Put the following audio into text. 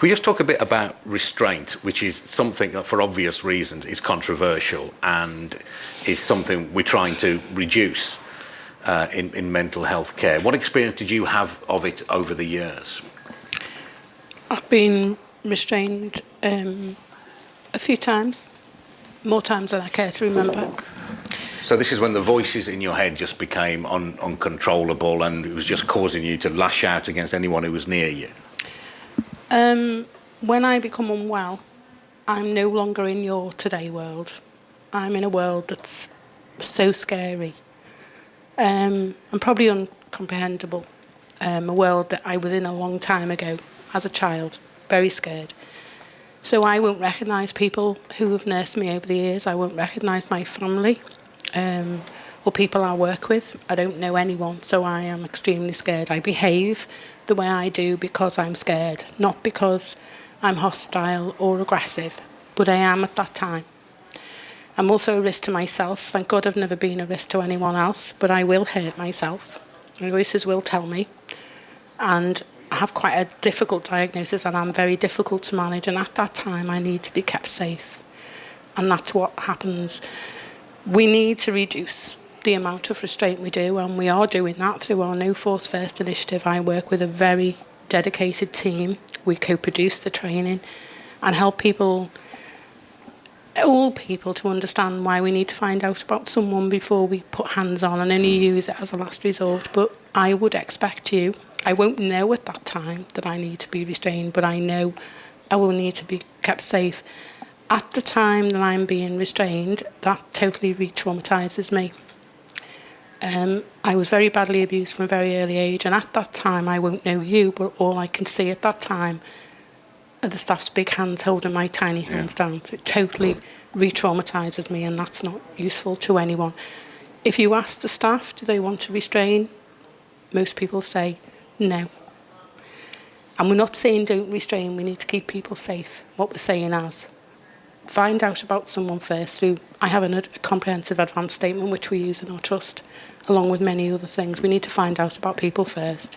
Can we just talk a bit about restraint, which is something that, for obvious reasons, is controversial and is something we're trying to reduce uh, in, in mental health care. What experience did you have of it over the years? I've been restrained um, a few times, more times than I care to remember. So this is when the voices in your head just became un uncontrollable and it was just causing you to lash out against anyone who was near you? Um, when I become unwell, I'm no longer in your today world. I'm in a world that's so scary um, and probably uncomprehendable. Um, a world that I was in a long time ago as a child, very scared. So I won't recognise people who have nursed me over the years. I won't recognise my family. Um, or people I work with. I don't know anyone, so I am extremely scared. I behave the way I do because I'm scared, not because I'm hostile or aggressive, but I am at that time. I'm also a risk to myself. Thank God I've never been a risk to anyone else, but I will hurt myself. My voices will tell me. And I have quite a difficult diagnosis and I'm very difficult to manage. And at that time, I need to be kept safe. And that's what happens. We need to reduce the amount of restraint we do, and we are doing that through our No Force First initiative. I work with a very dedicated team. We co-produce the training and help people, all people, to understand why we need to find out about someone before we put hands on and only use it as a last resort. But I would expect you, I won't know at that time that I need to be restrained, but I know I will need to be kept safe. At the time that I'm being restrained, that totally re-traumatises me. Um, I was very badly abused from a very early age, and at that time, I won't know you, but all I can see at that time are the staff's big hands holding my tiny hands yeah. down. So it totally re traumatises me, and that's not useful to anyone. If you ask the staff, do they want to restrain? Most people say no. And we're not saying don't restrain, we need to keep people safe, what we're saying is, find out about someone first through, I have an, a comprehensive advance statement which we use in our trust, along with many other things. We need to find out about people first.